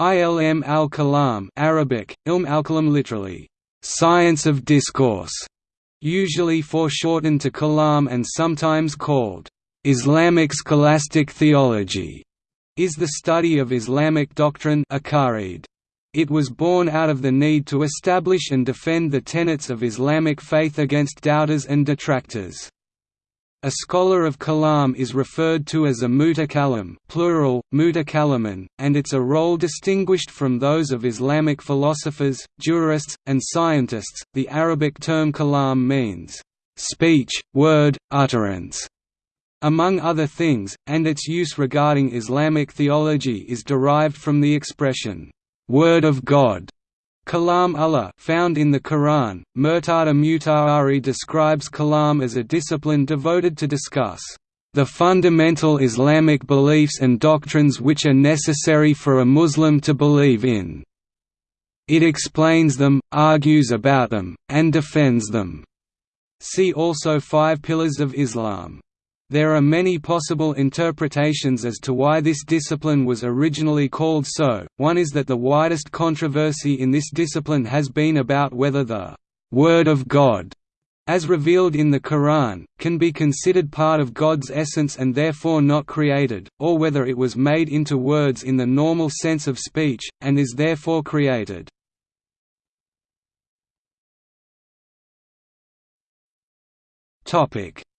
Ilm al-Kalam Arabic, ilm al-Kalam literally, "...science of discourse", usually foreshortened to Kalam and sometimes called, "...Islamic scholastic theology", is the study of Islamic doctrine It was born out of the need to establish and defend the tenets of Islamic faith against doubters and detractors. A scholar of kalam is referred to as a mutakallim plural, mutakallaman, and it's a role distinguished from those of Islamic philosophers, jurists, and scientists. The Arabic term kalam means speech, word, utterance, among other things, and its use regarding Islamic theology is derived from the expression word of God. Kalam Allah found in the Quran, Murtada Mutahari describes kalam as a discipline devoted to discuss the fundamental Islamic beliefs and doctrines which are necessary for a Muslim to believe in. It explains them, argues about them, and defends them. See also Five Pillars of Islam. There are many possible interpretations as to why this discipline was originally called so, one is that the widest controversy in this discipline has been about whether the «Word of God» as revealed in the Quran, can be considered part of God's essence and therefore not created, or whether it was made into words in the normal sense of speech, and is therefore created.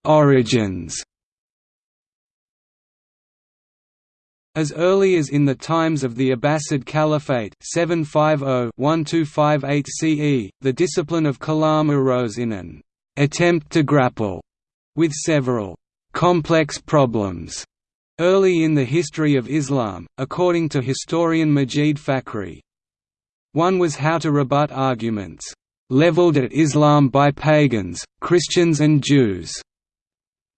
Origins As early as in the times of the Abbasid Caliphate 750–1258 CE, the discipline of kalam arose in an attempt to grapple with several complex problems early in the history of Islam, according to historian Majid Fakhri. One was how to rebut arguments leveled at Islam by pagans, Christians and Jews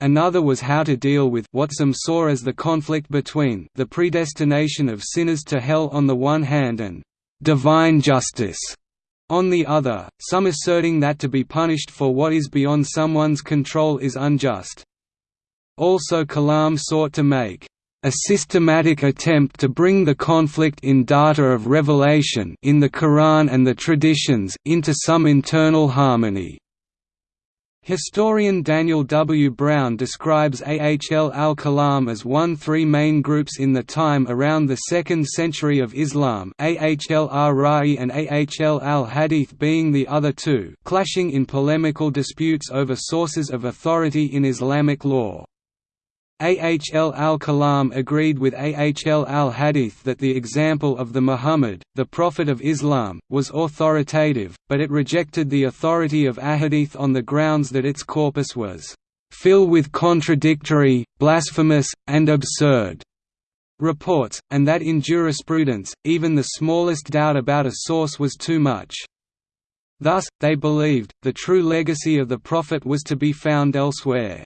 Another was how to deal with what some saw as the conflict between the predestination of sinners to hell on the one hand and divine justice on the other, some asserting that to be punished for what is beyond someone's control is unjust. Also Kalam sought to make a systematic attempt to bring the conflict in data of revelation in the Quran and the traditions, into some internal harmony. Historian Daniel W. Brown describes Ahl al-Kalam as one three main groups in the time around the 2nd century of Islam Ahl al-Ra'i and Ahl al-Hadith being the other two clashing in polemical disputes over sources of authority in Islamic law. Ahl al-Kalam agreed with Ahl al-Hadith that the example of the Muhammad, the Prophet of Islam, was authoritative, but it rejected the authority of Ahadith on the grounds that its corpus was "...filled with contradictory, blasphemous, and absurd." reports, and that in jurisprudence, even the smallest doubt about a source was too much. Thus, they believed, the true legacy of the Prophet was to be found elsewhere.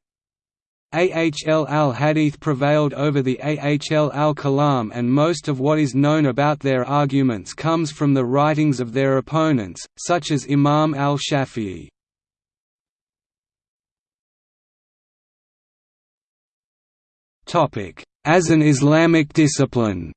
Ahl al-Hadith prevailed over the Ahl al-Kalam and most of what is known about their arguments comes from the writings of their opponents, such as Imam al-Shafi'i. As an Islamic discipline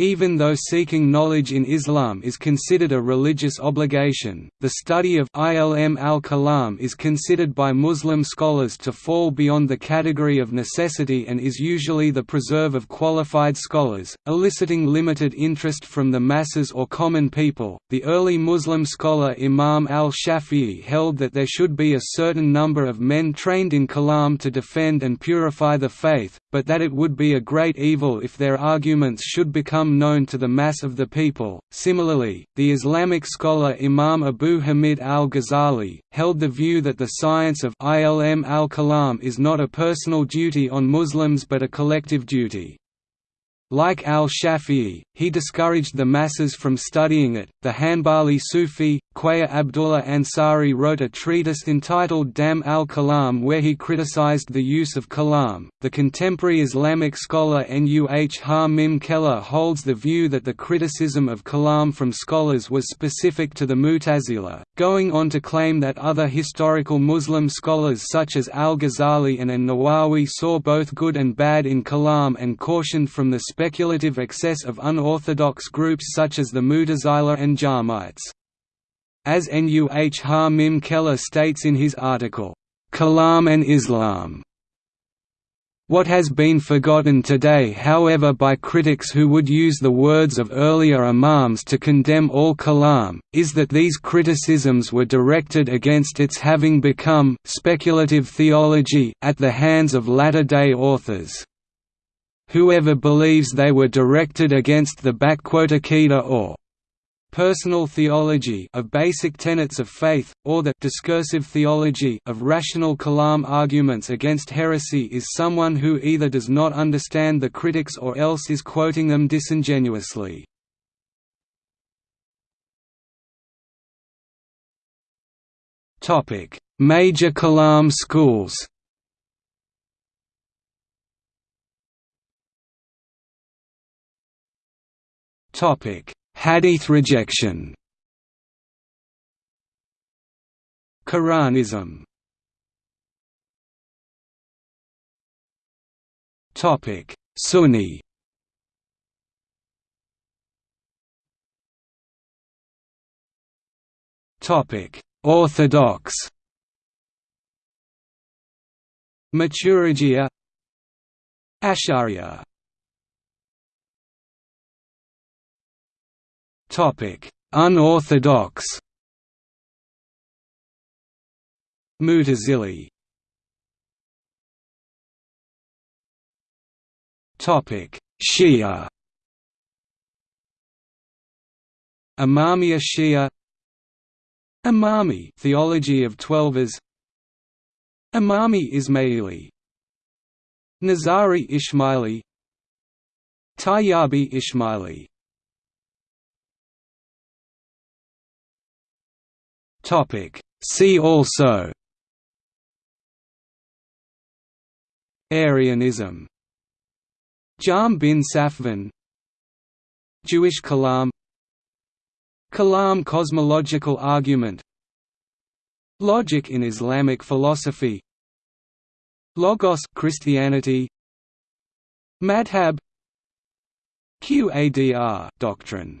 Even though seeking knowledge in Islam is considered a religious obligation, the study of ilm al-kalam is considered by Muslim scholars to fall beyond the category of necessity and is usually the preserve of qualified scholars, eliciting limited interest from the masses or common people. The early Muslim scholar Imam al-Shafi'i held that there should be a certain number of men trained in kalam to defend and purify the faith, but that it would be a great evil if their arguments should become known to the mass of the people. Similarly, the Islamic scholar Imam Abu Hamid al-Ghazali held the view that the science of ilm al-kalam is not a personal duty on Muslims but a collective duty. Like al-Shafi'i, he discouraged the masses from studying it. The Hanbali Sufi, Khwaja Abdullah Ansari wrote a treatise entitled Dam al-Kalam where he criticized the use of kalam. The contemporary Islamic scholar Nuh Ha-Mim Keller holds the view that the criticism of kalam from scholars was specific to the Mu'tazila. going on to claim that other historical Muslim scholars such as al-Ghazali and an-Nawawi saw both good and bad in Kalam and cautioned from the speculative excess of unorthodox groups such as the Mutazila and Jahmites. As Nuh Ha-Mim Keller states in his article, "'Kalam and Islam' What has been forgotten today however by critics who would use the words of earlier imams to condemn all kalam, is that these criticisms were directed against its having become speculative theology at the hands of latter-day authors. Whoever believes they were directed against the Aqidah or personal theology of basic tenets of faith, or the discursive theology of rational kalam arguments against heresy is someone who either does not understand the critics or else is quoting them disingenuously. Major kalam schools Hadith rejection. Quranism. Topic. Sunni. Topic. Orthodox. Maturidiyya Ash'ariyya Unorthodox. Mutazili. Topic: Shia. Imamiya Shia. Imami theology of Twelvers. Imami Ismaili. Nizari Ismaili. Tayyabi Ismaili Topic. See also Arianism. Jahm bin Safvan Jewish Kalam. Kalam cosmological argument. Logic in Islamic philosophy. Logos Christianity. Madhab. Qadr doctrine